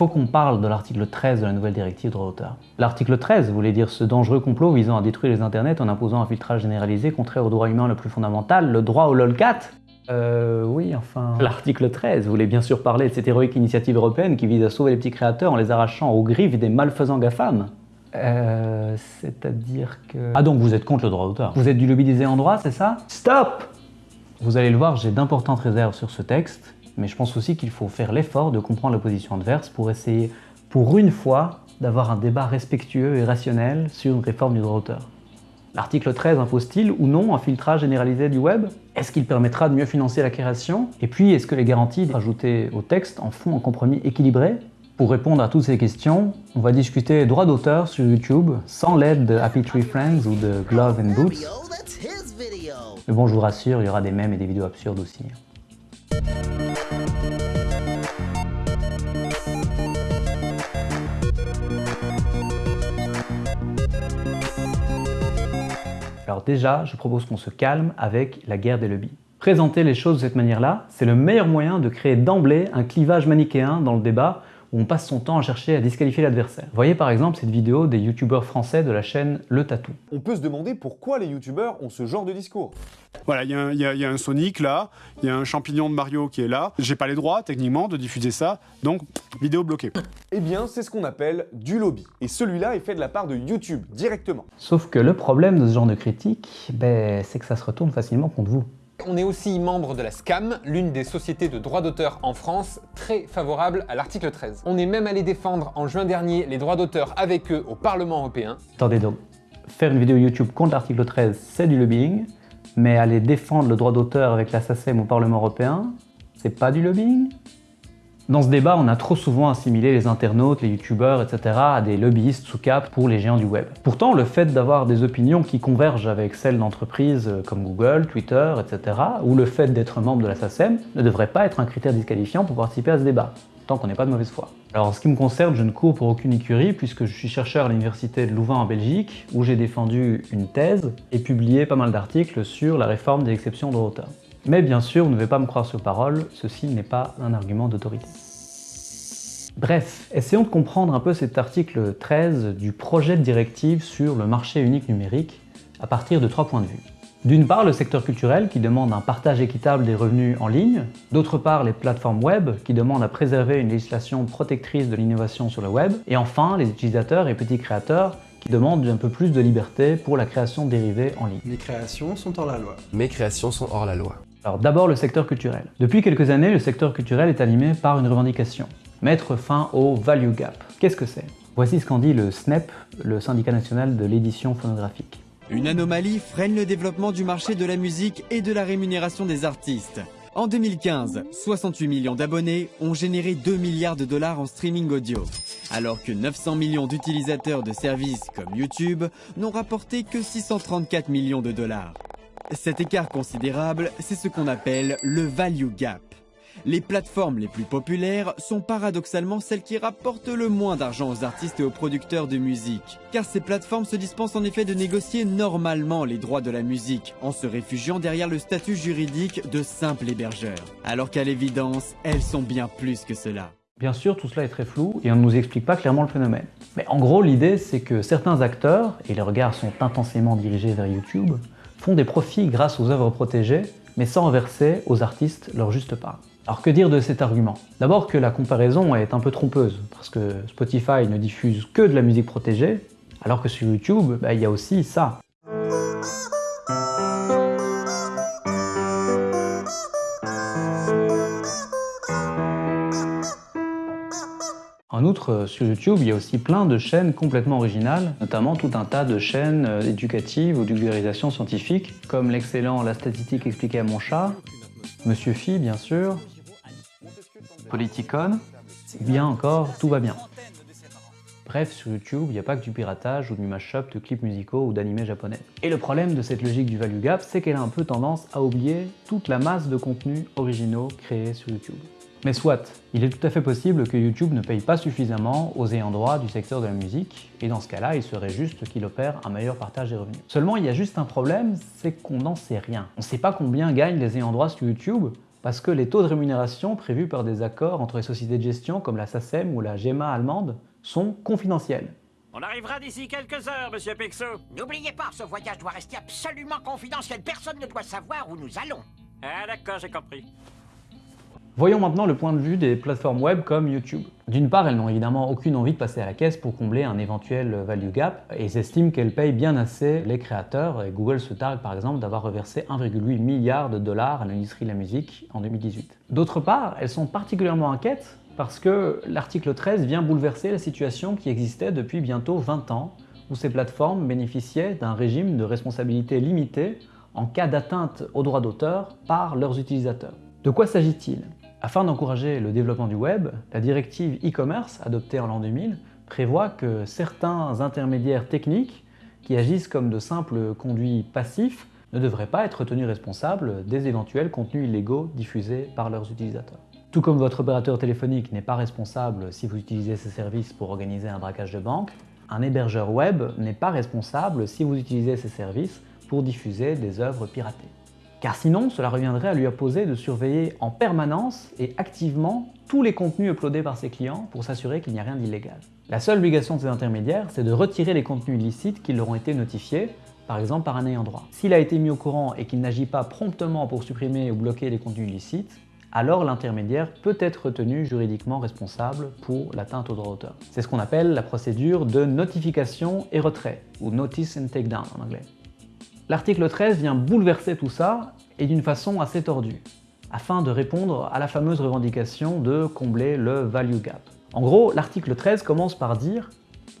faut qu'on parle de l'article 13 de la nouvelle directive droit d'auteur. L'article 13 voulait dire ce dangereux complot visant à détruire les internets en imposant un filtrage généralisé contraire au droit humain le plus fondamental, le droit au lolcat. Euh, oui, enfin... L'article 13 voulait bien sûr parler de cette héroïque initiative européenne qui vise à sauver les petits créateurs en les arrachant aux griffes des malfaisants GAFAM. Euh, c'est-à-dire que... Ah donc vous êtes contre le droit d'auteur. Vous êtes du lobby des ayants droit, c'est ça? Stop! Vous allez le voir, j'ai d'importantes réserves sur ce texte, mais je pense aussi qu'il faut faire l'effort de comprendre la position adverse pour essayer, pour une fois, d'avoir un débat respectueux et rationnel sur une réforme du droit d'auteur. L'article 13 impose-t-il ou non un filtrage généralisé du web Est-ce qu'il permettra de mieux financer la création? Et puis, est-ce que les garanties ajoutées au texte en font un compromis équilibré? Pour répondre à toutes ces questions, on va discuter droit d'auteur sur YouTube sans l'aide de Happy Tree Friends ou de Glove and Boots. Mais bon, je vous rassure, il y aura des mèmes et des vidéos absurdes aussi. Alors déjà, je propose qu'on se calme avec la guerre des lobbies. Présenter les choses de cette manière-là, c'est le meilleur moyen de créer d'emblée un clivage manichéen dans le débat où on passe son temps à chercher à disqualifier l'adversaire. Voyez par exemple cette vidéo des youtubeurs français de la chaîne Le Tatou. On peut se demander pourquoi les youtubeurs ont ce genre de discours. Voilà, il y, a un Sonic là, il y a un champignon de Mario qui est là. J'ai pas les droits techniquement de diffuser ça, donc vidéo bloquée. Eh bien, c'est ce qu'on appelle du lobby. Et celui-là est fait de la part de YouTube, directement. Sauf que le problème de ce genre de critique, ben, c'est que ça se retourne facilement contre vous. On est aussi membre de la SCAM, l'une des sociétés de droits d'auteur en France, très favorable à l'article 13. On est même allé défendre en juin dernier les droits d'auteur avec eux au Parlement européen. Attendez donc, faire une vidéo YouTube contre l'article 13, c'est du lobbying, mais aller défendre le droit d'auteur avec la SACEM au Parlement européen, c'est pas du lobbying? Dans ce débat, on a trop souvent assimilé les internautes, les youtubeurs, etc. à des lobbyistes sous cap pour les géants du web. Pourtant, le fait d'avoir des opinions qui convergent avec celles d'entreprises comme Google, Twitter, etc. ou le fait d'être membre de la SACEM ne devrait pas être un critère disqualifiant pour participer à ce débat tant qu'on n'est pas de mauvaise foi. Alors en ce qui me concerne, je ne cours pour aucune écurie puisque je suis chercheur à l'université de Louvain en Belgique où j'ai défendu une thèse et publié pas mal d'articles sur la réforme des exceptions de hauteur. Mais bien sûr, vous ne devez pas me croire sur parole, ceci n'est pas un argument d'autorité. Bref, essayons de comprendre un peu cet article 13 du projet de directive sur le marché unique numérique à partir de trois points de vue. D'une part, le secteur culturel qui demande un partage équitable des revenus en ligne. D'autre part, les plateformes web qui demandent à préserver une législation protectrice de l'innovation sur le web. Et enfin, les utilisateurs et petits créateurs qui demandent un peu plus de liberté pour la création dérivée en ligne. Mes créations sont hors la loi. Mes créations sont hors la loi. Alors d'abord le secteur culturel. Depuis quelques années, le secteur culturel est animé par une revendication. Mettre fin au value gap. Qu'est-ce que c'est? Voici ce qu'en dit le SNEP, le syndicat national de l'édition phonographique. Une anomalie freine le développement du marché de la musique et de la rémunération des artistes. En 2015, 68 millions d'abonnés ont généré 2 milliards de dollars en streaming audio, alors que 900 millions d'utilisateurs de services comme YouTube n'ont rapporté que 634 millions de dollars. Cet écart considérable, c'est ce qu'on appelle le value gap. Les plateformes les plus populaires sont paradoxalement celles qui rapportent le moins d'argent aux artistes et aux producteurs de musique. Car ces plateformes se dispensent en effet de négocier normalement les droits de la musique, en se réfugiant derrière le statut juridique de simple hébergeur. Alors qu'à l'évidence, elles sont bien plus que cela. Bien sûr, tout cela est très flou et on ne nous explique pas clairement le phénomène. Mais en gros, l'idée, c'est que certains acteurs, et les regards sont intensément dirigés vers YouTube, font des profits grâce aux œuvres protégées, mais sans reverser aux artistes leur juste part. Alors que dire de cet argument? D'abord que la comparaison est un peu trompeuse, parce que Spotify ne diffuse que de la musique protégée, alors que sur YouTube, bah, il y a aussi ça. Outre, sur YouTube, il y a aussi plein de chaînes complètement originales, notamment tout un tas de chaînes euh, éducatives ou vulgarisation scientifique, comme l'excellent La statistique expliquée à mon chat, Monsieur Phi, bien sûr, Politicon, bien encore, tout va bien. Bref, sur YouTube, il n'y a pas que du piratage ou du mashup de clips musicaux ou d'animés japonais. Et le problème de cette logique du value gap, c'est qu'elle a un peu tendance à oublier toute la masse de contenus originaux créés sur YouTube. Mais soit, il est tout à fait possible que YouTube ne paye pas suffisamment aux ayants droit du secteur de la musique, et dans ce cas-là, il serait juste qu'il opère un meilleur partage des revenus. Seulement, il y a juste un problème, c'est qu'on n'en sait rien. On ne sait pas combien gagnent les ayants droit sur YouTube, parce que les taux de rémunération prévus par des accords entre les sociétés de gestion comme la SACEM ou la GEMA allemande sont confidentiels. On arrivera d'ici quelques heures, monsieur Pixo. N'oubliez pas, ce voyage doit rester absolument confidentiel. Personne ne doit savoir où nous allons. Ah d'accord, j'ai compris. Voyons maintenant le point de vue des plateformes web comme YouTube. D'une part, elles n'ont évidemment aucune envie de passer à la caisse pour combler un éventuel value gap et estiment qu'elles payent bien assez les créateurs. Et Google se targue par exemple d'avoir reversé 1,8 milliard de dollars à l'industrie de la musique en 2018. D'autre part, elles sont particulièrement inquiètes parce que l'article 13 vient bouleverser la situation qui existait depuis bientôt 20 ans, où ces plateformes bénéficiaient d'un régime de responsabilité limitée en cas d'atteinte aux droits d'auteur par leurs utilisateurs. De quoi s'agit-il? Afin d'encourager le développement du web, la directive e-commerce, adoptée en l'an 2000, prévoit que certains intermédiaires techniques qui agissent comme de simples conduits passifs ne devraient pas être tenus responsables des éventuels contenus illégaux diffusés par leurs utilisateurs. Tout comme votre opérateur téléphonique n'est pas responsable si vous utilisez ses services pour organiser un braquage de banque, un hébergeur web n'est pas responsable si vous utilisez ses services pour diffuser des œuvres piratées. Car sinon, cela reviendrait à lui imposer de surveiller en permanence et activement tous les contenus uploadés par ses clients pour s'assurer qu'il n'y a rien d'illégal. La seule obligation de ces intermédiaires, c'est de retirer les contenus illicites qui leur ont été notifiés, par exemple par un ayant droit. S'il a été mis au courant et qu'il n'agit pas promptement pour supprimer ou bloquer les contenus illicites, alors l'intermédiaire peut être retenu juridiquement responsable pour l'atteinte au droit d'auteur. C'est ce qu'on appelle la procédure de notification et retrait, ou Notice and Takedown en anglais. L'article 13 vient bouleverser tout ça, et d'une façon assez tordue, afin de répondre à la fameuse revendication de combler le value gap. En gros, l'article 13 commence par dire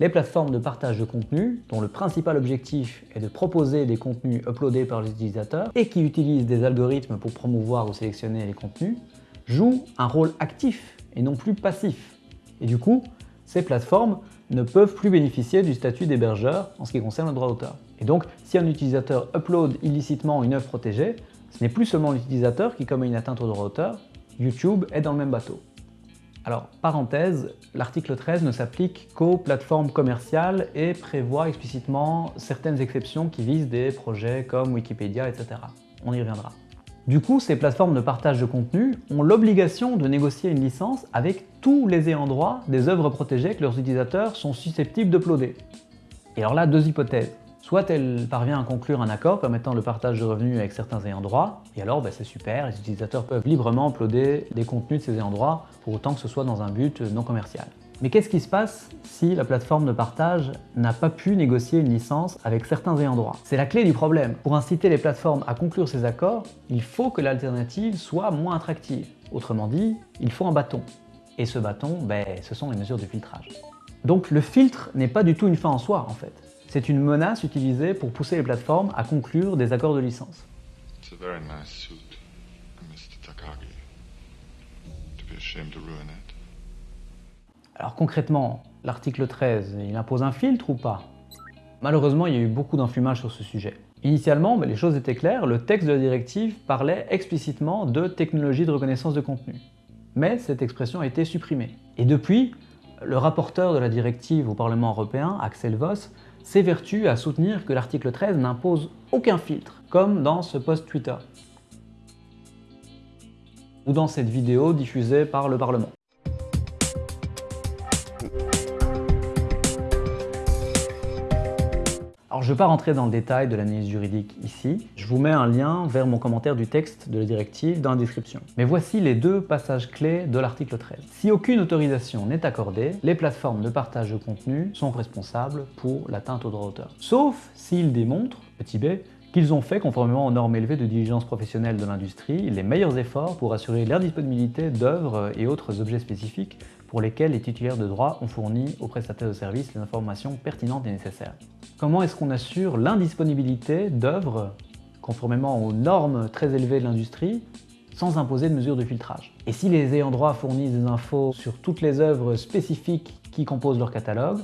les plateformes de partage de contenu, dont le principal objectif est de proposer des contenus uploadés par les utilisateurs et qui utilisent des algorithmes pour promouvoir ou sélectionner les contenus, jouent un rôle actif et non plus passif. Et du coup, ces plateformes ne peuvent plus bénéficier du statut d'hébergeur en ce qui concerne le droit d'auteur. Et donc, si un utilisateur upload illicitement une œuvre protégée, ce n'est plus seulement l'utilisateur qui commet une atteinte au droit d'auteur, YouTube est dans le même bateau. Alors, parenthèse, l'article 13 ne s'applique qu'aux plateformes commerciales et prévoit explicitement certaines exceptions qui visent des projets comme Wikipédia, etc. On y reviendra. Du coup, ces plateformes de partage de contenu ont l'obligation de négocier une licence avec tous les ayants droit des œuvres protégées que leurs utilisateurs sont susceptibles d'uploader. Et alors là, deux hypothèses. Soit elle parvient à conclure un accord permettant le partage de revenus avec certains ayants droit, et alors ben, c'est super, les utilisateurs peuvent librement uploader des contenus de ces ayants droit, pour autant que ce soit dans un but non commercial. Mais qu'est-ce qui se passe si la plateforme de partage n'a pas pu négocier une licence avec certains ayants droit? C'est la clé du problème. Pour inciter les plateformes à conclure ces accords, il faut que l'alternative soit moins attractive. Autrement dit, il faut un bâton. Et ce bâton, ben, ce sont les mesures de filtrage. Donc le filtre n'est pas du tout une fin en soi en fait. C'est une menace utilisée pour pousser les plateformes à conclure des accords de licence. Alors concrètement, l'article 13, il impose un filtre ou pas? Malheureusement, il y a eu beaucoup d'enfumage sur ce sujet. Initialement, ben, les choses étaient claires, le texte de la directive parlait explicitement de technologie de reconnaissance de contenu. Mais cette expression a été supprimée. Et depuis, le rapporteur de la directive au Parlement européen, Axel Voss, s'évertue à soutenir que l'article 13 n'impose aucun filtre, comme dans ce post Twitter, ou dans cette vidéo diffusée par le Parlement. Alors je ne vais pas rentrer dans le détail de l'analyse juridique ici, je vous mets un lien vers mon commentaire du texte de la directive dans la description. Mais voici les deux passages clés de l'article 13. Si aucune autorisation n'est accordée, les plateformes de partage de contenu sont responsables pour l'atteinte au droit d'auteur. Sauf s'ils démontrent, petit b, qu'ils ont fait, conformément aux normes élevées de diligence professionnelle de l'industrie, les meilleurs efforts pour assurer la disponibilité d'œuvres et autres objets spécifiques pour lesquels les titulaires de droit ont fourni aux prestataires de services les informations pertinentes et nécessaires. Comment est-ce qu'on assure l'indisponibilité d'œuvres conformément aux normes très élevées de l'industrie sans imposer de mesures de filtrage? Et si les ayants droit fournissent des infos sur toutes les œuvres spécifiques qui composent leur catalogue,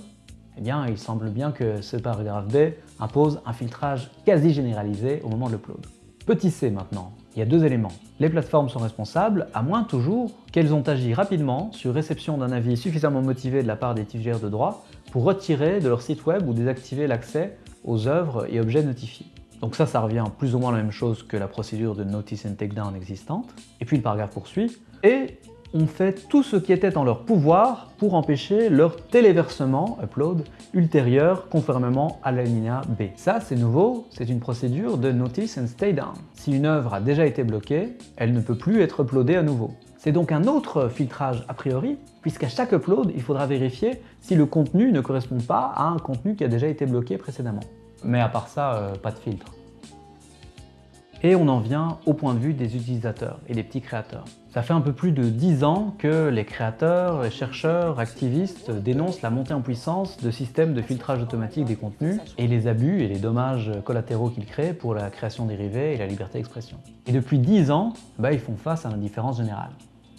eh bien, il semble bien que ce paragraphe B impose un filtrage quasi généralisé au moment de l'upload. Petit c maintenant, il y a deux éléments. Les plateformes sont responsables, à moins toujours qu'elles ont agi rapidement sur réception d'un avis suffisamment motivé de la part des titulaires de droit retirer de leur site web ou désactiver l'accès aux œuvres et objets notifiés. Donc ça, ça revient plus ou moins la même chose que la procédure de notice and takedown existante. Et puis le paragraphe poursuit. Et ont fait tout ce qui était en leur pouvoir pour empêcher leur téléversement, upload, ultérieur conformément à l'alinéa B. Ça, c'est nouveau, c'est une procédure de notice and stay down. Si une œuvre a déjà été bloquée, elle ne peut plus être uploadée à nouveau. C'est donc un autre filtrage a priori, puisqu'à chaque upload, il faudra vérifier si le contenu ne correspond pas à un contenu qui a déjà été bloqué précédemment. Mais à part ça, euh, pas de filtre. Et on en vient au point de vue des utilisateurs et des petits créateurs. Ça fait un peu plus de 10 ans que les créateurs, les chercheurs, activistes dénoncent la montée en puissance de systèmes de filtrage automatique des contenus et les abus et les dommages collatéraux qu'ils créent pour la création dérivée et la liberté d'expression. Et depuis 10 ans, bah, ils font face à l'indifférence générale.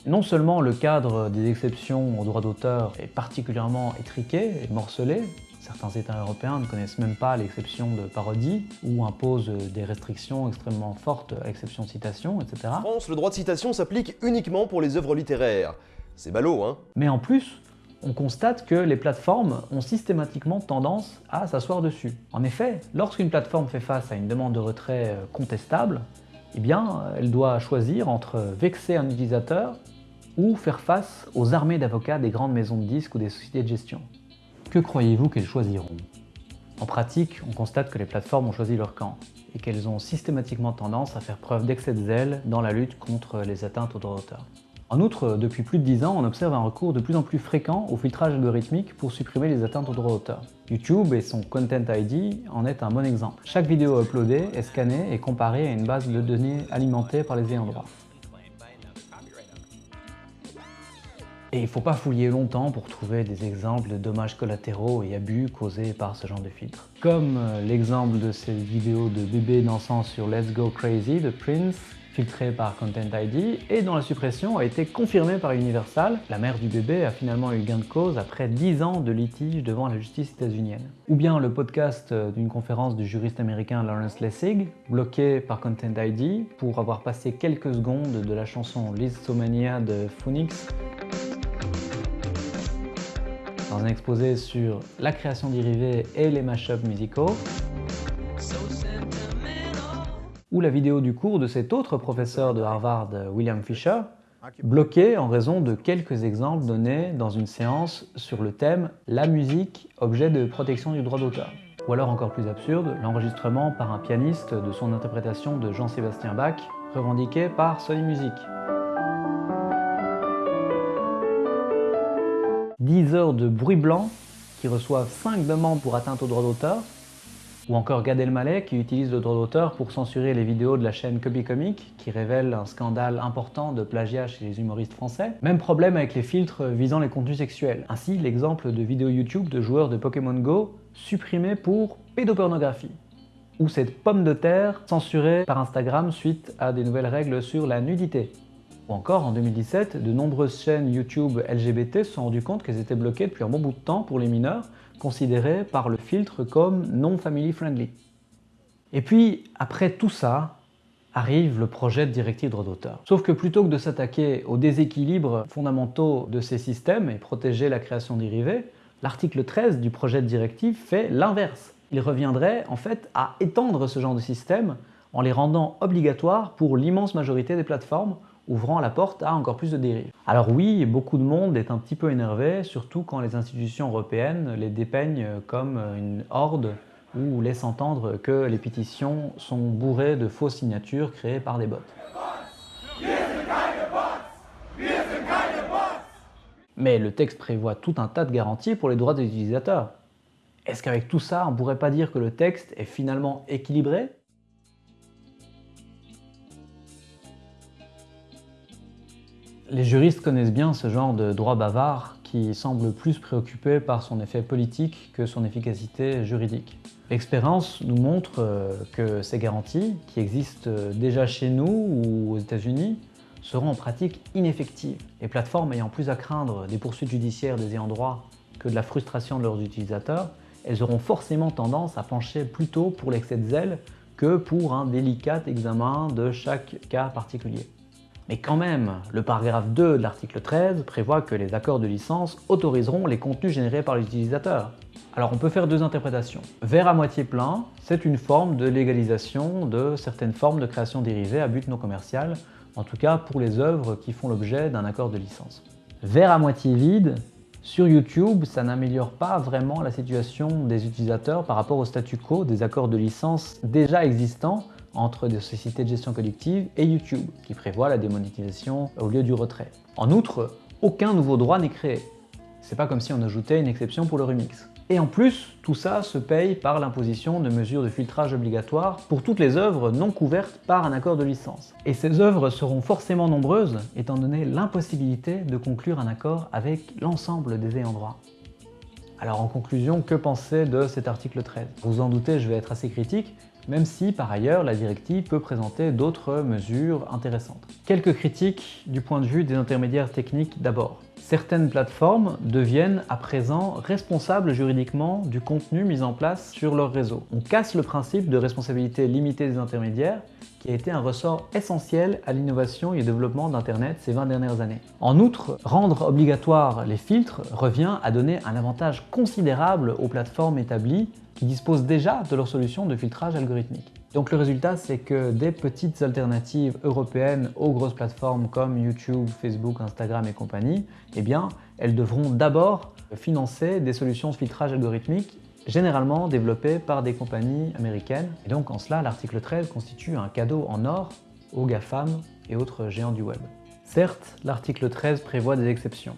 Non seulement le cadre des exceptions aux droits d'auteur est particulièrement étriqué et morcelé, Certains États européens ne connaissent même pas l'exception de parodie ou imposent des restrictions extrêmement fortes à l'exception de citation, etc. En France, le droit de citation s'applique uniquement pour les œuvres littéraires. C'est ballot, hein Mais en plus, on constate que les plateformes ont systématiquement tendance à s'asseoir dessus. En effet, lorsqu'une plateforme fait face à une demande de retrait euh, contestable, eh bien, elle doit choisir entre vexer un utilisateur ou faire face aux armées d'avocats des grandes maisons de disques ou des sociétés de gestion. Que croyez-vous qu'elles choisiront? En pratique, on constate que les plateformes ont choisi leur camp et qu'elles ont systématiquement tendance à faire preuve d'excès de zèle dans la lutte contre les atteintes aux droits d'auteur. En outre, depuis plus de 10 ans, on observe un recours de plus en plus fréquent au filtrage algorithmique pour supprimer les atteintes aux droits d'auteur. YouTube et son Content ID en est un bon exemple. Chaque vidéo uploadée est scannée et comparée à une base de données alimentée par les ayants droit. Et il ne faut pas fouiller longtemps pour trouver des exemples de dommages collatéraux et abus causés par ce genre de filtre. Comme euh, l'exemple de cette vidéo de bébé dansant sur Let's Go Crazy de Prince, filtré par Content ID, et dont la suppression a été confirmée par Universal. La mère du bébé a finalement eu gain de cause après 10 ans de litige devant la justice états-unienne. Ou bien le podcast euh, d'une conférence du juriste américain Lawrence Lessig, bloqué par Content ID pour avoir passé quelques secondes de la chanson Lizomania de Phoenix dans un exposé sur la création dérivée et les mashups musicaux, ou la vidéo du cours de cet autre professeur de Harvard, William Fisher, bloqué en raison de quelques exemples donnés dans une séance sur le thème « La musique, objet de protection du droit d'auteur ». Ou alors encore plus absurde, l'enregistrement par un pianiste de son interprétation de Jean-Sébastien Bach, revendiqué par Sony Music. 10 heures de bruit blanc qui reçoivent 5 demandes pour atteinte au droit d'auteur, ou encore Gad Elmaleh qui utilise le droit d'auteur pour censurer les vidéos de la chaîne Copy Comic qui révèle un scandale important de plagiat chez les humoristes français. Même problème avec les filtres visant les contenus sexuels. Ainsi, l'exemple de vidéos YouTube de joueurs de Pokémon Go supprimés pour pédopornographie. Ou cette pomme de terre censurée par Instagram suite à des nouvelles règles sur la nudité. Ou encore, en 2017, de nombreuses chaînes YouTube LGBT se sont rendues compte qu'elles étaient bloquées depuis un bon bout de temps pour les mineurs, considérés par le filtre comme non family friendly. Et puis, après tout ça, arrive le projet de directive droit d'auteur. Sauf que plutôt que de s'attaquer aux déséquilibres fondamentaux de ces systèmes et protéger la création dérivée, l'article 13 du projet de directive fait l'inverse. Il reviendrait en fait à étendre ce genre de système en les rendant obligatoires pour l'immense majorité des plateformes ouvrant la porte à encore plus de dérives. Alors oui, beaucoup de monde est un petit peu énervé, surtout quand les institutions européennes les dépeignent comme une horde ou laissent entendre que les pétitions sont bourrées de fausses signatures créées par des bots. Mais le texte prévoit tout un tas de garanties pour les droits des utilisateurs. Est-ce qu'avec tout ça, on pourrait pas dire que le texte est finalement équilibré? Les juristes connaissent bien ce genre de droit bavard qui semble plus préoccupé par son effet politique que son efficacité juridique. L'expérience nous montre euh, que ces garanties, qui existent déjà chez nous ou aux États-Unis, seront en pratique ineffectives. Les plateformes ayant plus à craindre des poursuites judiciaires des ayants droit que de la frustration de leurs utilisateurs, elles auront forcément tendance à pencher plutôt pour l'excès de zèle que pour un délicat examen de chaque cas particulier. Mais quand même, le paragraphe 2 de l'article 13 prévoit que les accords de licence autoriseront les contenus générés par l'utilisateur. Alors on peut faire deux interprétations. Verre à moitié plein, c'est une forme de légalisation de certaines formes de création dérivée à but non commercial, en tout cas pour les œuvres qui font l'objet d'un accord de licence. Verre à moitié vide, sur YouTube, ça n'améliore pas vraiment la situation des utilisateurs par rapport au statu quo des accords de licence déjà existants entre des sociétés de gestion collective et YouTube, qui prévoit la démonétisation au lieu du retrait. En outre, aucun nouveau droit n'est créé. C'est pas comme si on ajoutait une exception pour le remix. Et en plus, tout ça se paye par l'imposition de mesures de filtrage obligatoires pour toutes les œuvres non couvertes par un accord de licence. Et ces œuvres seront forcément nombreuses, étant donné l'impossibilité de conclure un accord avec l'ensemble des ayants droit. Alors en conclusion, que penser de cet article 13 Vous en doutez, je vais être assez critique, même si par ailleurs la directive peut présenter d'autres mesures intéressantes. Quelques critiques du point de vue des intermédiaires techniques d'abord. Certaines plateformes deviennent à présent responsables juridiquement du contenu mis en place sur leur réseau. On casse le principe de responsabilité limitée des intermédiaires qui a été un ressort essentiel à l'innovation et au développement d'Internet ces 20 dernières années. En outre, rendre obligatoire les filtres revient à donner un avantage considérable aux plateformes établies qui disposent déjà de leur solution de filtrage algorithmique. Donc le résultat, c'est que des petites alternatives européennes aux grosses plateformes comme YouTube, Facebook, Instagram et compagnie, eh bien, elles devront d'abord financer des solutions de filtrage algorithmique généralement développées par des compagnies américaines. Et donc en cela, l'article 13 constitue un cadeau en or aux GAFAM et autres géants du web. Certes, l'article 13 prévoit des exceptions.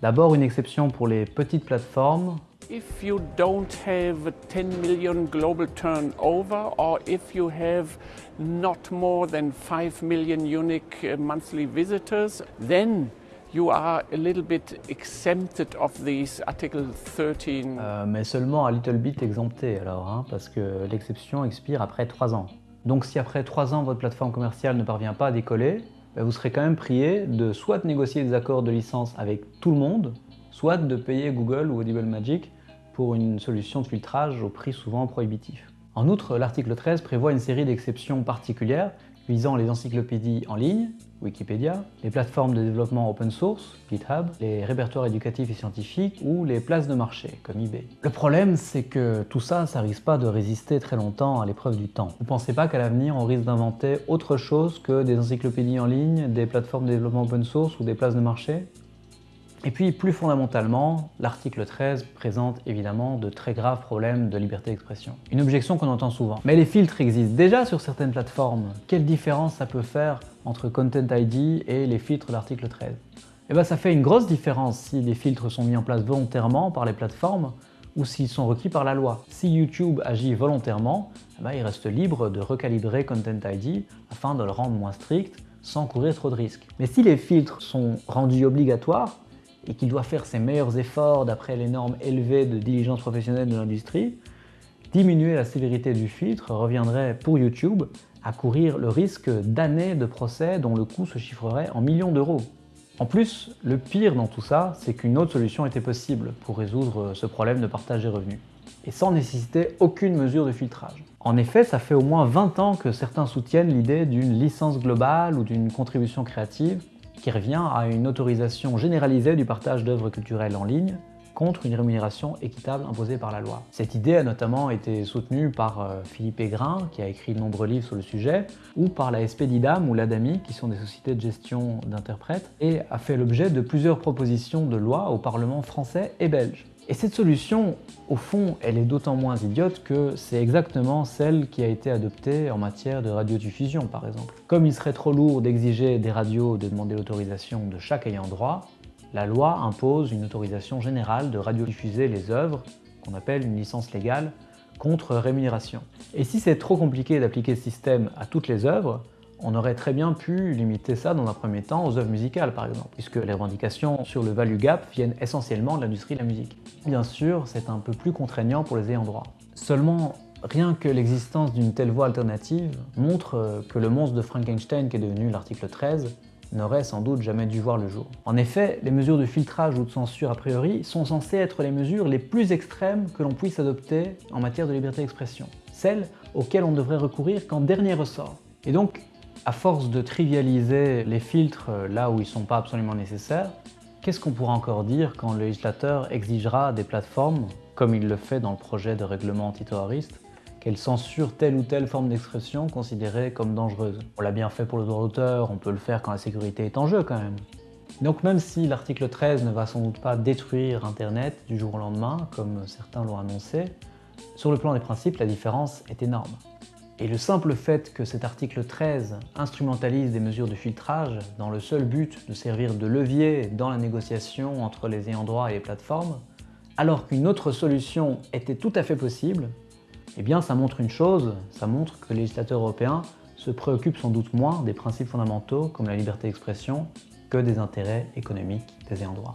D'abord une exception pour les petites plateformes If you don't have a 10 million global turnover or if you have not more than 5 million unique uh, monthly visitors, then you are a little bit exempted of these Article 13. Euh, mais seulement un little bit exempté alors, hein, parce que l'exception expire après 3 ans. Donc si après 3 ans votre plateforme commerciale ne parvient pas à décoller, ben, vous serez quand même prié de soit négocier des accords de licence avec tout le monde, soit de payer Google ou Audible Magic pour une solution de filtrage au prix souvent prohibitif. En outre, l'article 13 prévoit une série d'exceptions particulières visant les encyclopédies en ligne, Wikipédia, les plateformes de développement open source, GitHub, les répertoires éducatifs et scientifiques ou les places de marché, comme eBay. Le problème, c'est que tout ça, ça risque pas de résister très longtemps à l'épreuve du temps. Vous pensez pas qu'à l'avenir, on risque d'inventer autre chose que des encyclopédies en ligne, des plateformes de développement open source ou des places de marché? Et puis, plus fondamentalement, l'article 13 présente évidemment de très graves problèmes de liberté d'expression. Une objection qu'on entend souvent. Mais les filtres existent déjà sur certaines plateformes. Quelle différence ça peut faire entre Content ID et les filtres d'article 13 Eh bien, ça fait une grosse différence si les filtres sont mis en place volontairement par les plateformes ou s'ils sont requis par la loi. Si YouTube agit volontairement, eh ben, il reste libre de recalibrer Content ID afin de le rendre moins strict sans courir trop de risques. Mais si les filtres sont rendus obligatoires, et qu'il doit faire ses meilleurs efforts d'après les normes élevées de diligence professionnelle de l'industrie, diminuer la sévérité du filtre reviendrait pour YouTube à courir le risque d'années de procès dont le coût se chiffrerait en millions d'euros. En plus, le pire dans tout ça, c'est qu'une autre solution était possible pour résoudre ce problème de partage des revenus, et sans nécessiter aucune mesure de filtrage. En effet, ça fait au moins 20 ans que certains soutiennent l'idée d'une licence globale ou d'une contribution créative qui revient à une autorisation généralisée du partage d'œuvres culturelles en ligne contre une rémunération équitable imposée par la loi. Cette idée a notamment été soutenue par euh, Philippe Aigrin, qui a écrit de nombreux livres sur le sujet, ou par la SP d'IDAM ou l'ADAMI, qui sont des sociétés de gestion d'interprètes, et a fait l'objet de plusieurs propositions de loi au Parlement français et belge. Et cette solution, au fond, elle est d'autant moins idiote que c'est exactement celle qui a été adoptée en matière de radiodiffusion, par exemple. Comme il serait trop lourd d'exiger des radios de demander l'autorisation de chaque ayant droit, la loi impose une autorisation générale de radiodiffuser les œuvres, qu'on appelle une licence légale, contre rémunération. Et si c'est trop compliqué d'appliquer ce système à toutes les œuvres, on aurait très bien pu limiter ça dans un premier temps aux œuvres musicales par exemple, puisque les revendications sur le value gap viennent essentiellement de l'industrie de la musique. Bien sûr, c'est un peu plus contraignant pour les ayants droit. Seulement, rien que l'existence d'une telle voie alternative montre que le monstre de Frankenstein qui est devenu l'article 13 n'aurait sans doute jamais dû voir le jour. En effet, les mesures de filtrage ou de censure a priori sont censées être les mesures les plus extrêmes que l'on puisse adopter en matière de liberté d'expression, celles auxquelles on devrait recourir qu'en dernier ressort. Et donc, à force de trivialiser les filtres là où ils ne sont pas absolument nécessaires, qu'est-ce qu'on pourra encore dire quand le législateur exigera des plateformes comme il le fait dans le projet de règlement antiterroriste, qu'elle censure telle ou telle forme d'expression considérée comme dangereuse? On l'a bien fait pour le droit d'auteur, on peut le faire quand la sécurité est en jeu quand même. Donc même si l'article 13 ne va sans doute pas détruire Internet du jour au lendemain, comme certains l'ont annoncé, sur le plan des principes, la différence est énorme. Et le simple fait que cet article 13 instrumentalise des mesures de filtrage dans le seul but de servir de levier dans la négociation entre les ayants droit et les plateformes, alors qu'une autre solution était tout à fait possible, eh bien ça montre une chose, ça montre que les législateurs européens se préoccupent sans doute moins des principes fondamentaux comme la liberté d'expression que des intérêts économiques des ayants droit.